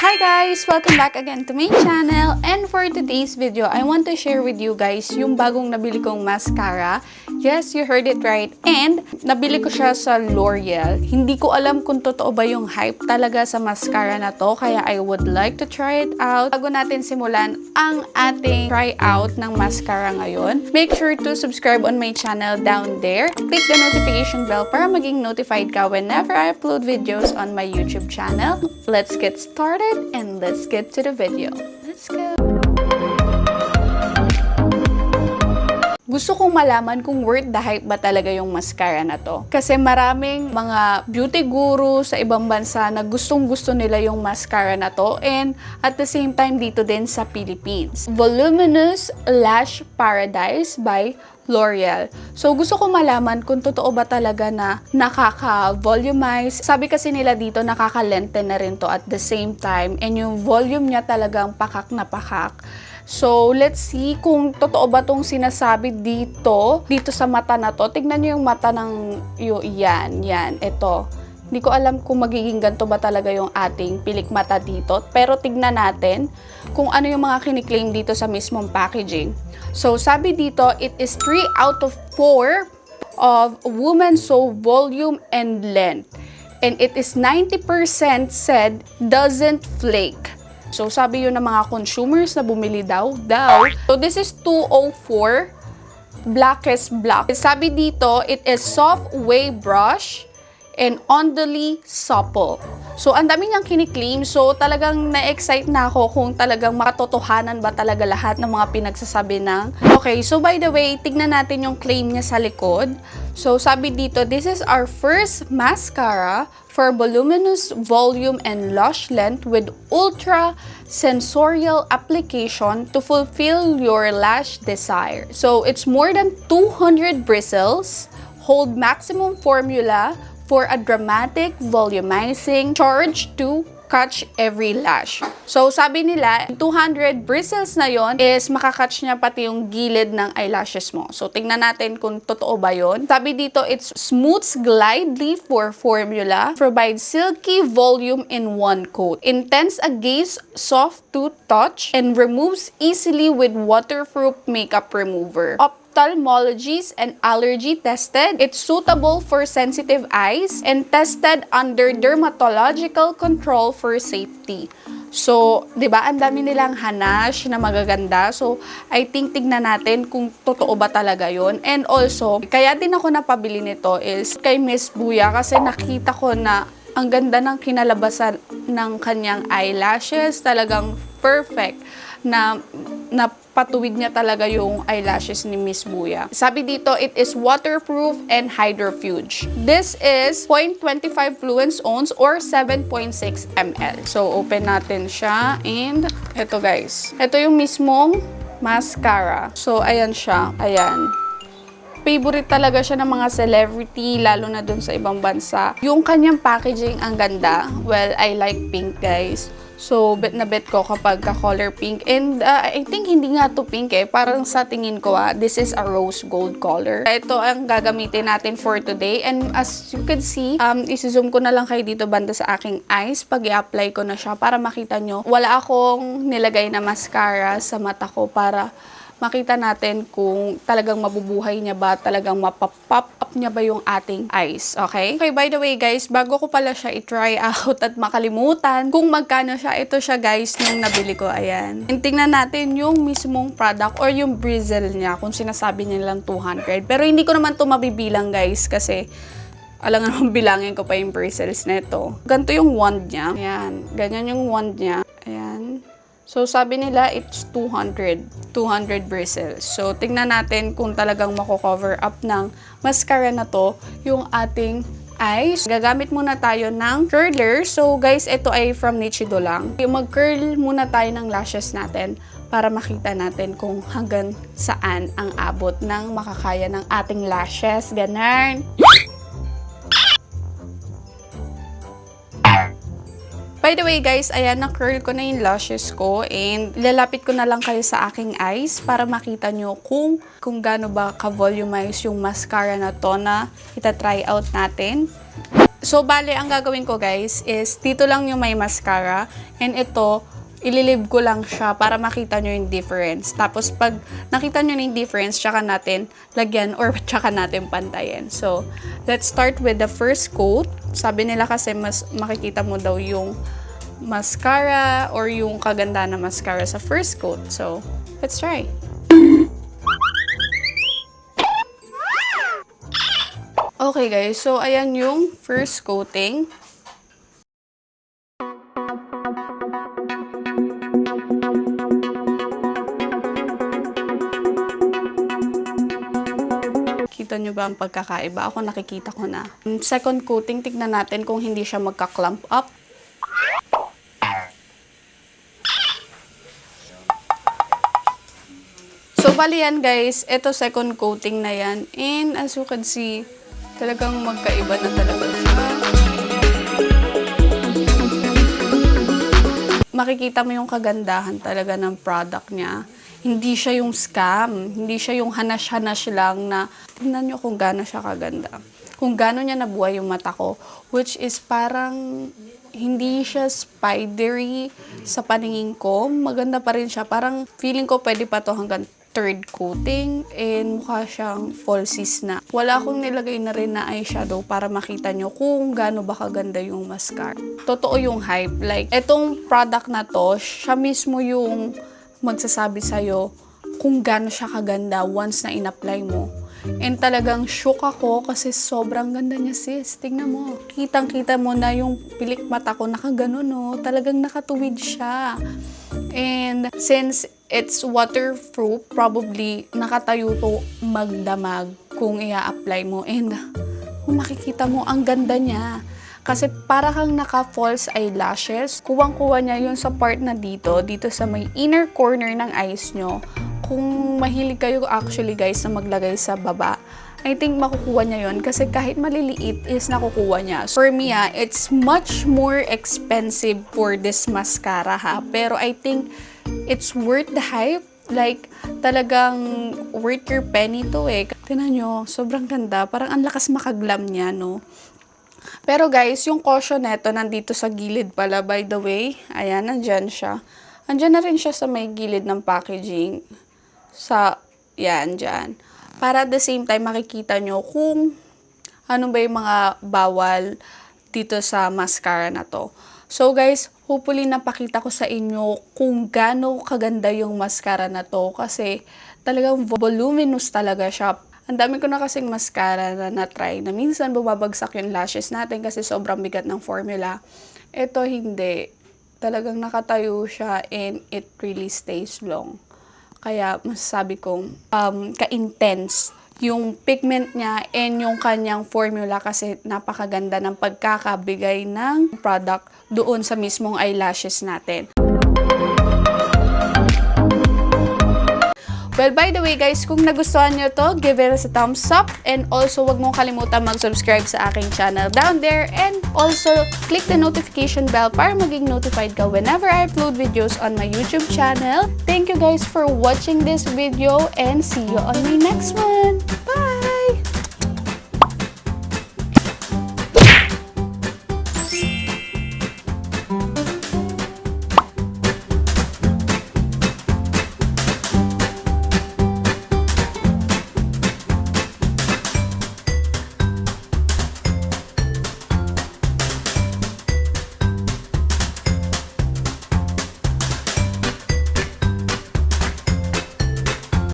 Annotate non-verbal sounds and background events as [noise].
Hi guys! Welcome back again to my channel. And for today's video, I want to share with you guys yung bagong nabili kong mascara. Yes, you heard it right. And nabili ko siya sa L'Oreal. Hindi ko alam kung totoo ba yung hype talaga sa mascara na to. Kaya I would like to try it out. Bago natin simulan ang ating try out ng mascara ngayon, make sure to subscribe on my channel down there. Click the notification bell para maging notified ka whenever I upload videos on my YouTube channel. Let's get started and let's get to the video. Let's go! Gusto kong malaman kung worth the hype ba talaga yung mascara na to. Kasi maraming mga beauty guru sa ibang bansa na gustong gusto nila yung mascara na to and at the same time dito din sa Philippines. Voluminous Lash Paradise by L'Oreal. So, gusto ko malaman kung totoo ba talaga na nakaka-volumize. Sabi kasi nila dito, nakaka-lengthen na rin to at the same time. And yung volume niya talagang pakak na pakak. So, let's see kung totoo ba tong sinasabi dito, dito sa mata na to. Tignan niyo yung mata ng, yung, yan, yan, ito. Hindi ko alam kung magiging ganito ba talaga yung ating pilik mata dito. Pero tignan natin kung ano yung mga kiniklaim dito sa mismong packaging. So, sabi dito, it is 3 out of 4 of woman so volume and length. And it is 90% said doesn't flake. So, sabi yun ng mga consumers na bumili daw, daw. So, this is 204 blackest black. Sabi dito, it is soft wave brush and ondally supple. So, ang dami niyang kiniklaim. So, talagang na-excite na ako kung talagang makatotohanan ba talaga lahat ng mga pinagsasabi ng... Okay, so by the way, tignan natin yung claim niya sa likod. So, sabi dito, this is our first mascara for voluminous volume and lush length with ultra sensorial application to fulfill your lash desire. So, it's more than 200 bristles, hold maximum formula, for a dramatic, volumizing charge to catch every lash. So, sabi nila, 200 bristles na yon is makakatch niya pati yung gilid ng eyelashes mo. So, tingnan natin kung totoo ba yon. Sabi dito, it's smooths glide leaf for formula, provides silky volume in one coat, intense a gaze, soft to touch, and removes easily with waterproof makeup remover ophthalmologists and allergy tested. It's suitable for sensitive eyes and tested under dermatological control for safety. So, 'di ba, ang dami nilang hanash na magaganda. So, I think tignan natin kung totoo ba talaga 'yon. And also, kaya din ako napabili nito is kay Miss Buya kasi nakita ko na ang ganda ng kinalabasan ng kanyang eyelashes, talagang perfect na napatuwid niya talaga yung eyelashes ni Miss Buya. Sabi dito, it is waterproof and hydrofuge. This is 0.25 fluence ounce or 7.6 ml. So, open natin siya and eto guys. Ito yung mismong mascara. So, ayan siya. Ayan favorite talaga siya ng mga celebrity, lalo na dun sa ibang bansa. Yung kanyang packaging ang ganda. Well, I like pink, guys. So, bet na bet ko kapag ka-color pink. And uh, I think hindi nga to pink eh. Parang sa tingin ko ah, this is a rose gold color. Ito ang gagamitin natin for today. And as you can see, um, isi-zoom ko na lang kayo dito banda sa aking eyes pag i-apply ko na siya para makita nyo. Wala akong nilagay na mascara sa mata ko para makita natin kung talagang mabubuhay niya ba, talagang mapapop up niya ba yung ating eyes, okay? Okay, by the way guys, bago ko pala siya i-try [laughs] out at makalimutan kung magkano siya, ito siya guys nung nabili ko, ayan. And tingnan natin yung mismong product or yung bristle niya, kung sinasabi niya lang 200. Pero hindi ko naman to mabibilang guys kasi alam nga [laughs] bilangin ko pa yung bristles nito. Ganito yung wand niya. Ayan, ganyan yung wand niya. Ayan. So, sabi nila, it's 200. 200 bristles. So, tingnan natin kung talagang mako-cover up ng mascara na to yung ating eyes. Gagamit muna tayo ng curler. So, guys, ito ay from Nichido lang. Mag-curl muna tayo ng lashes natin para makita natin kung hanggang saan ang abot ng makakaya ng ating lashes. Ganun. By the way guys, ayan, na-curl ko na yung lashes ko and lalapit ko na lang kayo sa aking eyes para makita nyo kung, kung gaano ba ka-volumize yung mascara na to na ita-try out natin. So, bale, ang gagawin ko guys is, dito lang yung may mascara. And ito, ililib ko lang siya para makita nyo yung difference. Tapos, pag nakita nyo yung difference, tsaka natin lagyan or [laughs] tsaka natin pantayin. So, let's start with the first coat. Sabi nila kasi mas makikita mo daw yung mascara or yung kaganda na mascara sa first coat. So, let's try. Okay guys, so ayan yung first coating. Kita nyo ba ang pagkakaiba? Ako nakikita ko na. Second coating, tignan natin kung hindi siya magka-clump up. So, bali yan guys. Ito second coating na yan. And as you can see, talagang magkaiba na talaga siya. Makikita mo yung kagandahan talaga ng product niya. Hindi siya yung scam. Hindi siya yung hanash-hanash lang na tingnan nyo kung gaano siya kaganda. Kung gaano niya nabuhay yung mata ko. Which is parang hindi siya spidery sa paningin ko. Maganda pa rin siya. Parang feeling ko pwede pa to hanggang third coating and mukha siyang falsies na. Wala akong nilagay na rin na eyeshadow para makita nyo kung gaano ba kaganda yung mascara. Totoo yung hype. Like, etong product na to, siya mismo yung magsasabi sa'yo kung gaano siya kaganda once na in-apply mo. And talagang shook ako kasi sobrang ganda niya sis. Tingnan mo. Kitang-kita mo na yung pilik mata ko nakaganon no. Talagang nakatuwid siya. And since it's waterproof, probably nakatayo to magdamag kung ia-apply mo. And [laughs] kung makikita mo, ang ganda niya. Kasi para kang naka-false eyelashes, kuwang-kuwa niya yun sa part na dito, dito sa may inner corner ng eyes nyo. Kung mahilig kayo actually guys na maglagay sa baba, I think makukuha niya yon kasi kahit maliliit is nakukuha niya. For me ah, it's much more expensive for this mascara ha. Pero I think it's worth the hype. Like, talagang worth your penny to eh. Tinan nyo, sobrang ganda. Parang ang lakas makaglam niya, no? Pero guys, yung caution neto nandito sa gilid pala, by the way. Ayan, nandyan siya. Andyan na rin siya sa may gilid ng packaging. Sa, yan, dyan. Para at the same time, makikita nyo kung ano ba yung mga bawal dito sa mascara na to. So guys, hopefully napakita ko sa inyo kung gaano kaganda yung mascara na to kasi talagang voluminous talaga siya. Ang dami ko na kasing mascara na na-try na minsan bumabagsak yung lashes natin kasi sobrang bigat ng formula. Ito hindi. Talagang nakatayo siya and it really stays long. Kaya masasabi kong um, ka-intense yung pigment niya and yung kanyang formula kasi napakaganda ng pagkakabigay ng product doon sa mismong eyelashes natin. Well, by the way guys, kung nagustuhan nyo to, give it a thumbs up. And also, wag mong kalimutan mag-subscribe sa aking channel down there. And also, click the notification bell para maging notified ka whenever I upload videos on my YouTube channel. Thank you guys for watching this video and see you on my next one. Bye!